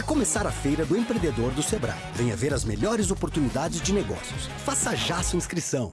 Vai começar a Feira do Empreendedor do Sebrae. Venha ver as melhores oportunidades de negócios. Faça já sua inscrição.